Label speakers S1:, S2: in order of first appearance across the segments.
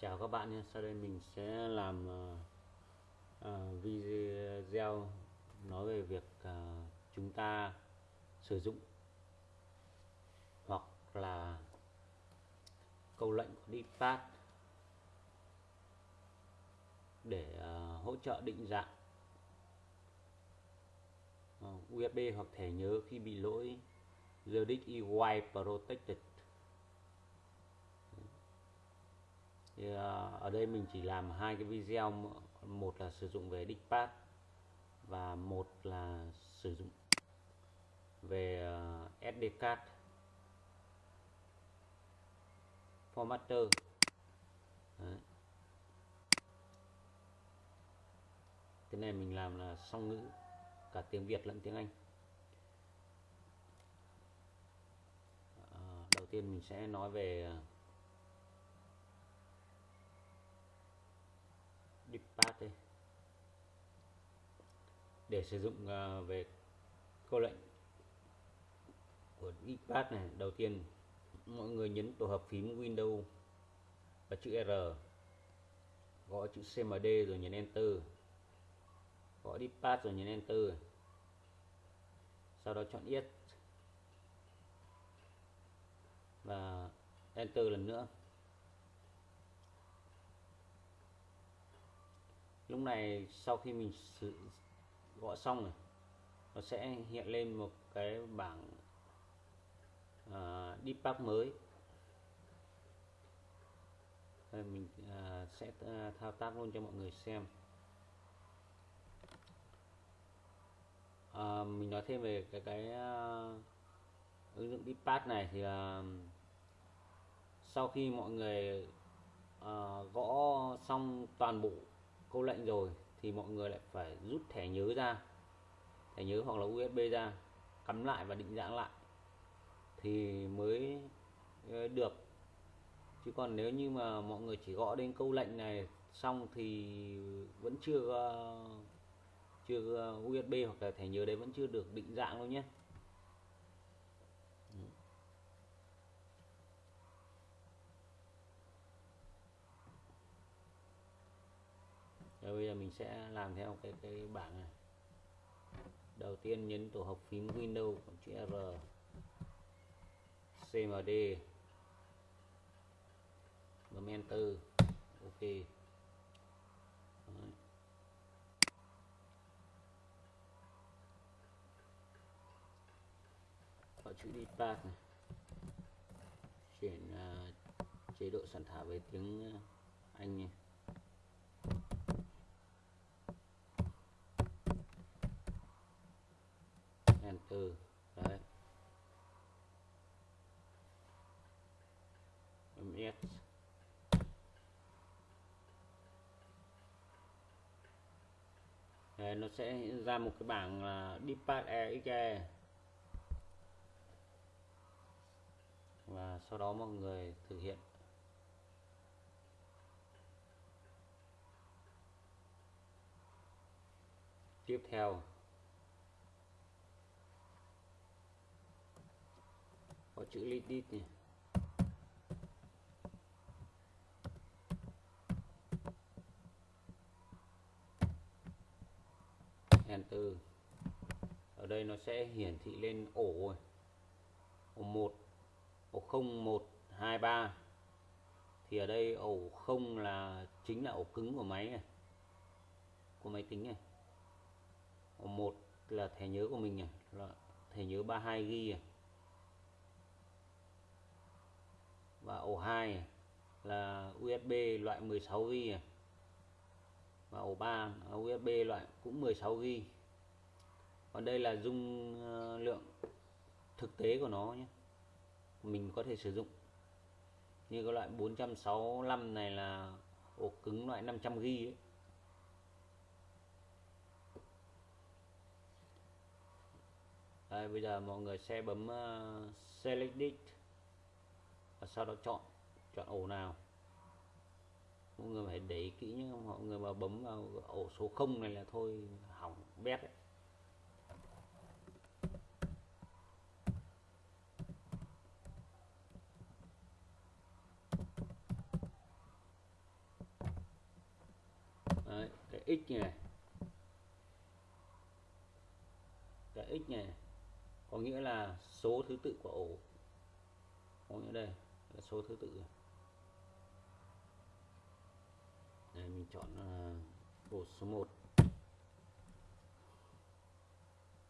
S1: Chào các bạn nhé, sau đây mình sẽ làm uh, uh, video nói về việc uh, chúng ta sử dụng hoặc là câu lệnh của DPath để uh, hỗ trợ định dạng uh, USB hoặc thẻ nhớ khi bị lỗi. ZDX EY Protected. Thì à, ở đây mình chỉ làm hai cái video một là sử dụng về diskpad và một là sử dụng về à, SD card formatter Đấy. cái này mình làm là song ngữ cả tiếng Việt lẫn tiếng Anh à, đầu tiên mình sẽ nói về à, Dipad đây để sử dụng uh, về câu lệnh của iPad này đầu tiên mọi người nhấn tổ hợp phím Windows và chữ R gõ chữ CMD rồi nhấn Enter. Gõ iPad rồi nhấn Enter. Sau đó chọn Yes. Và Enter lần nữa. Lúc này sau khi mình sử gõ xong rồi nó sẽ hiện lên một cái bảng à, uh, debug mới. Đây, mình uh, sẽ à, thao tác luôn cho mọi người xem. Uh, mình nói thêm về cái cái uh, ứng dụng debug này thì uh, sau khi mọi người uh, gõ xong toàn bộ câu lệnh rồi thì mọi người lại phải rút thẻ nhớ ra, thẻ nhớ hoặc là USB ra, cắm lại và định dạng lại thì mới ờ, được. Chứ còn nếu như mà mọi người chỉ gõ đến câu lệnh này xong thì vẫn chưa ờ, chưa ờ, USB hoặc là thẻ nhớ đấy vẫn chưa được định dạng đâu nhé. Rồi bây giờ mình sẽ làm theo cái cái bảng này. Đầu tiên nhấn tổ hợp phím Windows chữ R CMD bấm Enter OK. Đấy. Gọi chữ depart này. Chuyển uh, chế độ soạn thảo về tiếng à, Anh này. Từ đấy. Ms đấy, nó sẽ ra một cái bảng là depart exe và sau đó mọi người thực hiện. Tiếp theo. Có chữ lidit nhỉ? Enter. Ở đây nó sẽ hiển thị lên ổ rồi. Ổ 1 ổ 0 1 2 3 thì ở đây ổ 0 là, chính là ổ cứng của máy này. Của máy tính này. Ổ 1 là thẻ nhớ của mình này là thẻ nhớ 32 GB này và ổ 2 là USB loại 16V và ổ 3 là USB loại cũng 16V còn đây là dung ờ, lượng thực tế của nó nhé. Mình có thể sử dụng. Như cái loại 465 này là ổ cứng loại 500 g ấy. Đây, bây giờ mọi người sẽ bấm uh, select it và sau đó chọn chọn ổ nào? Mọi người phải để ý kỹ nhé, mọi người mà bấm vào ổ số 0 này là thôi, hỏng bét đấy. Cái x này cái x này, có nghĩa là số thứ tự của ổ. Có nghĩa đây là số thứ tự đây mình chọn ờ, uh, ổ số 1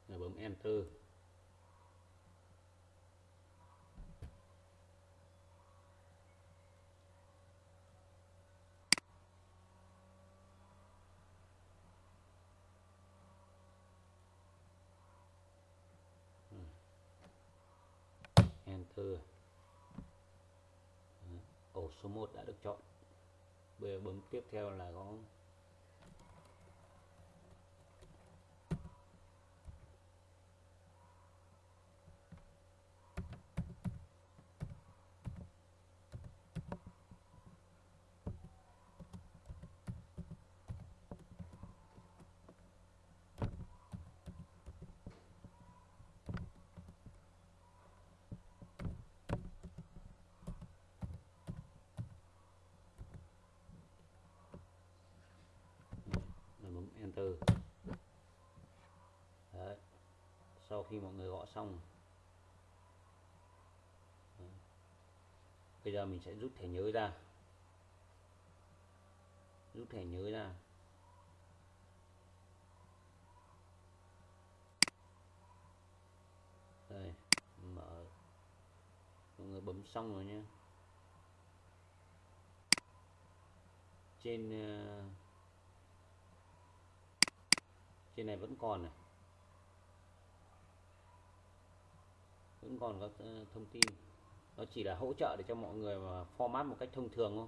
S1: rồi bấm enter. Ừ. Enter ổ số 1 đã được chọn. Bây giờ bấm tiếp theo là có enter Đấy. sau khi mọi người gõ xong. Đấy. bây giờ mình sẽ rút thẻ nhớ ra. Rút thẻ nhớ ra. Đây mở. Mọi người bấm xong rồi nhé. Trên uh, trên này vẫn còn này. Vẫn còn các ờ, thông tin. Nó chỉ là hỗ trợ để cho mọi người mà format một cách thông thường thôi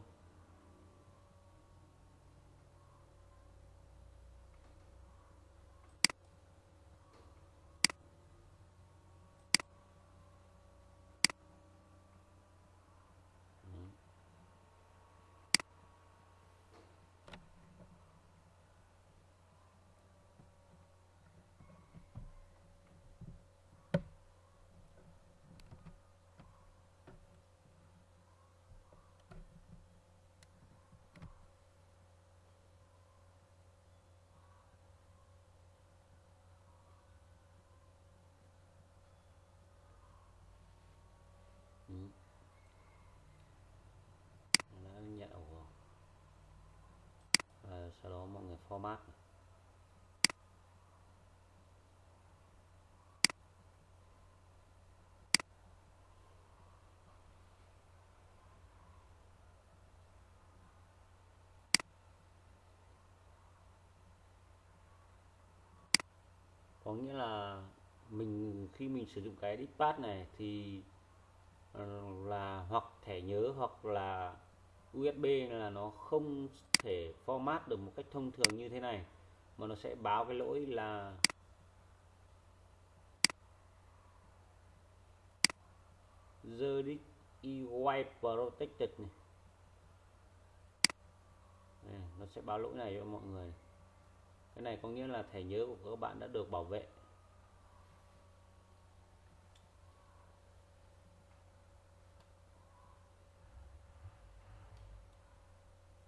S1: đã nhận ổ rồi và sau đó mọi người format có nghĩa là mình, khi mình sử dụng cái diskpad này thì ờ, là hoặc thẻ nhớ hoặc là USB là nó không thể format được một cách thông thường như thế này, mà nó sẽ báo cái lỗi là the disk is protected này. này nó sẽ báo lỗi này cho mọi người cái này có nghĩa là thẻ nhớ của các bạn đã được bảo vệ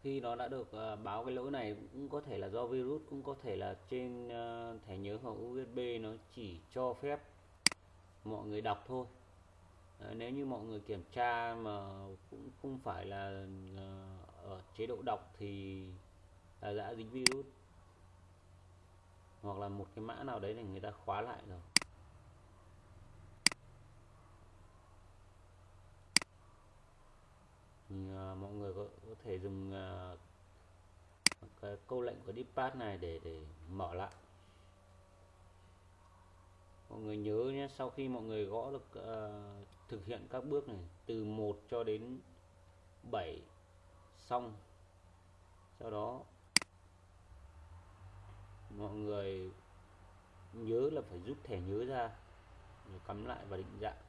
S1: khi nó đã được uh, báo cái lỗi này cũng có thể là do virus cũng có thể là trên uh, thẻ nhớ hoặc USB nó chỉ cho phép mọi người đọc thôi. Nếu như mọi người kiểm tra mà cũng không phải là uh, ở chế độ đọc thì là đã dính virus. Hoặc là một cái mã nào đấy là người ta khóa lại rồi thì, uh, mọi người có, có thể dùng uh, cái câu lệnh của dispatch này để để mở lại. Mọi người nhớ nhé sau khi mọi người gõ được uh, thực hiện các bước này từ 1 cho đến 7 xong. Sau đó mọi người nhớ là phải rút thẻ nhớ ra rồi cắm lại và định dạng.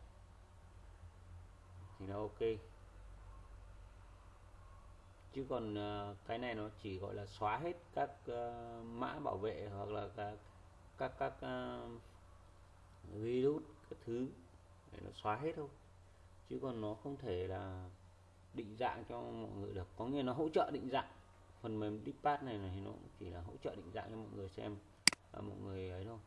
S1: Thì nó ok chứ còn uh, cái này nó chỉ gọi là xóa hết các uh, mã bảo vệ hoặc là các các các uh, virus các thứ để nó xóa hết thôi. Chứ còn nó không thể là định dạng cho mọi người được. Có nghĩa nó hỗ trợ định dạng. Phần mềm Deepad này, này thì nó cũng chỉ là hỗ trợ định dạng cho mọi người xem. À, mọi người ấy thôi.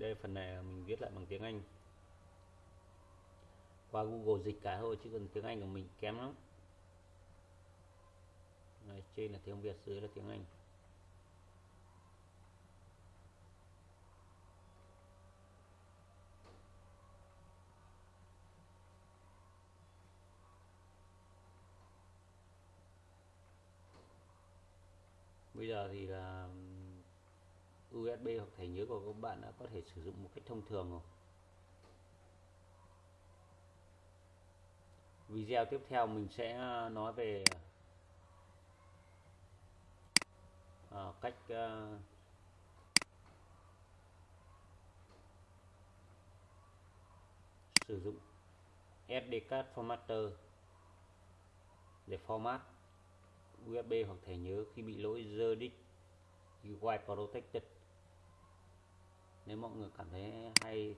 S1: Đây phần này mình viết lại bằng tiếng Anh. Qua Google dịch cả thôi chứ còn tiếng Anh của mình kém lắm. Đấy, trên là tiếng Việt dưới là tiếng Anh. Bây giờ thì là USB hoặc thẻ nhớ của các bạn đã có thể sử dụng một cách thông thường rồi. Video tiếp theo mình sẽ à, nói về à, cách à, sử dụng SD card formatter để format USB hoặc thẻ nhớ khi bị lỗi dơ disk UI Protected nếu mọi người cảm thấy hay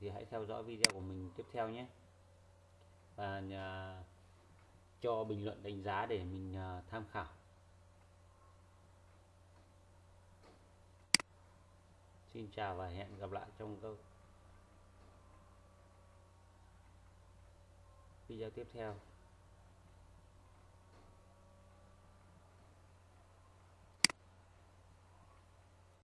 S1: thì hãy theo dõi video của mình tiếp theo nhé. Và nhà, cho bình luận đánh giá để mình uh, tham khảo. Xin chào và hẹn gặp lại trong các video tiếp theo.